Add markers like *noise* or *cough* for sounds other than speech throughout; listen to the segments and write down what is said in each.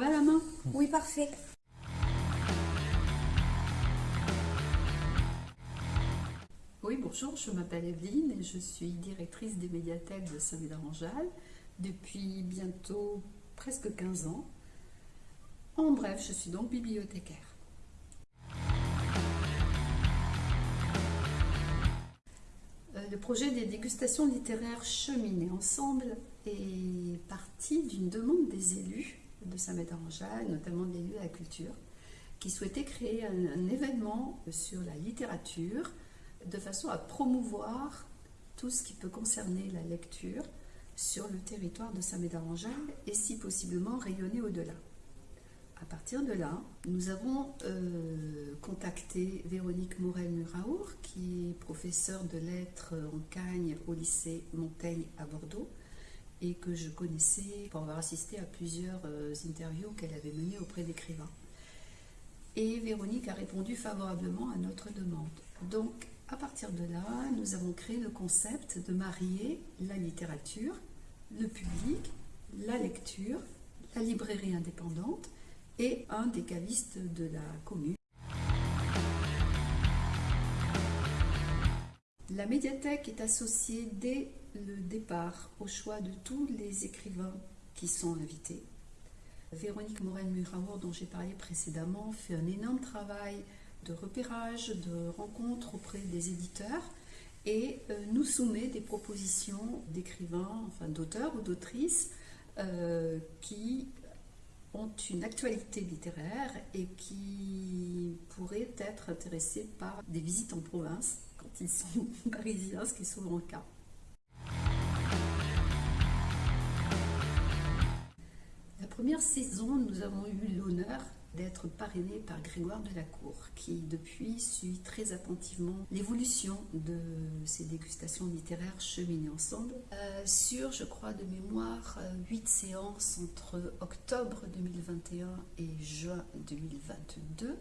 va la main Oui, parfait. Oui, bonjour, je m'appelle Evelyne et je suis directrice des médiathèques de Saint-Médard-en-Jalles depuis bientôt presque 15 ans. En bref, je suis donc bibliothécaire. Euh, Le projet des dégustations littéraires cheminées ensemble est parti d'une demande des élus de Saint-Médard-en-Jalles, notamment des élus de la culture, qui souhaitaient créer un, un événement sur la littérature de façon à promouvoir tout ce qui peut concerner la lecture sur le territoire de Saint-Médard-en-Jalles et si possiblement rayonner au-delà. À partir de là, nous avons euh, contacté Véronique Morel-Muraour, qui est professeure de lettres en Cagne au lycée Montaigne à Bordeaux, et que je connaissais pour avoir assisté à plusieurs euh, interviews qu'elle avait menées auprès d'écrivains. Et Véronique a répondu favorablement à notre demande. Donc, à partir de là, nous avons créé le concept de marier la littérature, le public, la lecture, la librairie indépendante et un des cavistes de la commune. La médiathèque est associée dès le départ au choix de tous les écrivains qui sont invités. Véronique Morel-Muraour, dont j'ai parlé précédemment, fait un énorme travail de repérage, de rencontres auprès des éditeurs et euh, nous soumet des propositions d'écrivains, enfin d'auteurs ou d'autrices euh, qui ont une actualité littéraire et qui pourraient être intéressés par des visites en province quand ils sont *laughs* parisiens, ce qui est souvent le cas. La première saison, nous avons eu l'honneur d'être parrainée par Grégoire Delacour, qui depuis suit très attentivement l'évolution de ces dégustations littéraires cheminées ensemble. Euh, sur, je crois, de mémoire, huit séances entre octobre 2021 et juin 2022,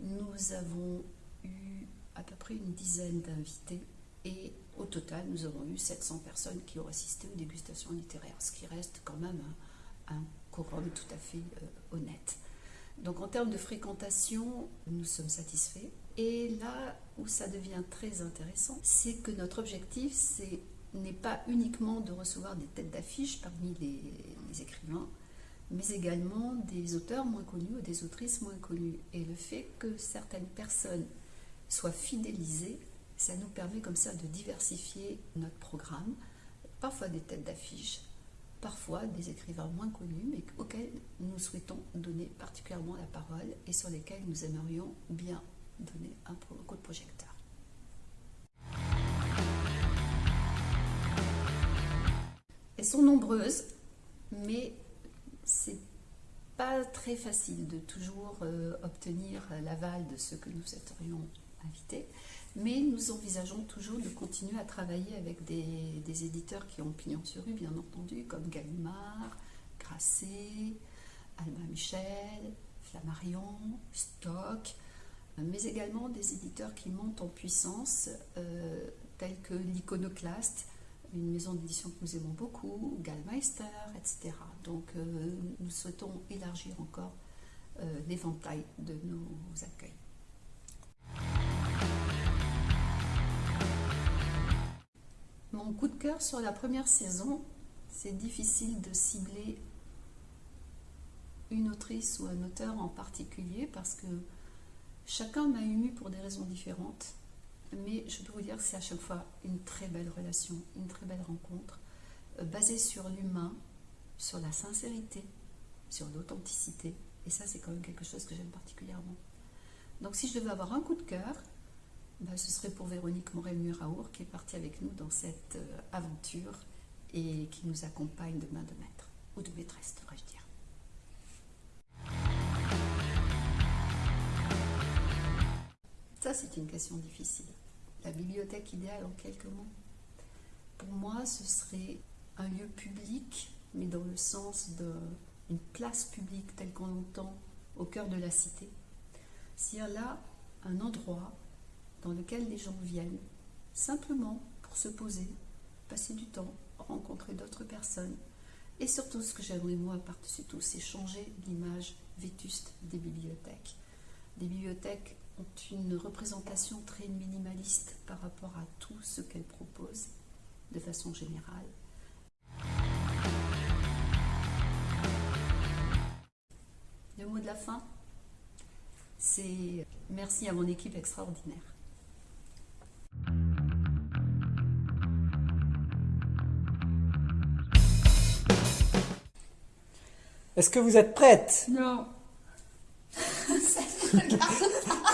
nous avons eu à peu près une dizaine d'invités et au total, nous avons eu 700 personnes qui ont assisté aux dégustations littéraires, ce qui reste quand même un, un quorum tout à fait euh, honnête. Donc en termes de fréquentation, nous sommes satisfaits. Et là où ça devient très intéressant, c'est que notre objectif n'est pas uniquement de recevoir des têtes d'affiche parmi les, écrivains, mais également des auteurs moins connus ou des autrices moins connues. Et le fait que certaines personnes soient fidélisées, ça nous permet comme ça de diversifier notre programme, parfois des têtes d'affiche, parfois des écrivains moins connus, mais auxquels nous souhaitons donner particulièrement la parole et sur lesquels nous aimerions bien donner un coup de projecteur. Elles sont nombreuses, mais c'est pas très facile de toujours euh, obtenir l'aval de ceux que nous souhaiterions inviter, mais nous envisageons toujours de continuer à travailler avec des, des éditeurs qui ont pignon sur rue, bien entendu, comme Gallimard, Grasset, Albin Michel, Flammarion, Stock, mais également des éditeurs qui montent en puissance, euh, tels que l'Iconoclaste, une maison d'édition que nous aimons beaucoup, Gallmeister, etc. Donc euh, nous souhaitons élargir encore euh, l'éventail de nos accueils. Mon coup de cœur sur la première saison, c'est difficile de cibler une autrice ou un auteur en particulier parce que chacun m'a ému pour des raisons différentes. Mais je peux vous dire que c'est à chaque fois une très belle relation, une très belle rencontre, euh, basée sur l'humain, sur la sincérité, sur l'authenticité. Et ça, c'est quand même quelque chose que j'aime particulièrement. Donc si je devais avoir un coup de cœur, ben, ce serait pour Véronique Morel-Muraour qui est partie avec nous dans cette euh, aventure et qui nous accompagne de main de maître, ou de maîtresse, devrais-je dire. Ça, c'est une question difficile. La bibliothèque idéale en quelques mots. Pour moi, ce serait un lieu public, mais dans le sens d'une place publique telle qu'on l'entend au cœur de la cité. C'est-à-dire là, un endroit dans lequel les gens viennent simplement pour se poser, passer du temps, rencontrer d'autres personnes Et surtout, ce que j'aimerais moi par-dessus tout, c'est changer l'image vétuste des bibliothèques. Les bibliothèques ont une représentation très minimaliste par rapport à tout ce qu'elles proposent de façon générale. Le mot de la fin, c'est merci à mon équipe extraordinaire. Est-ce que vous êtes prête? Non. *laughs*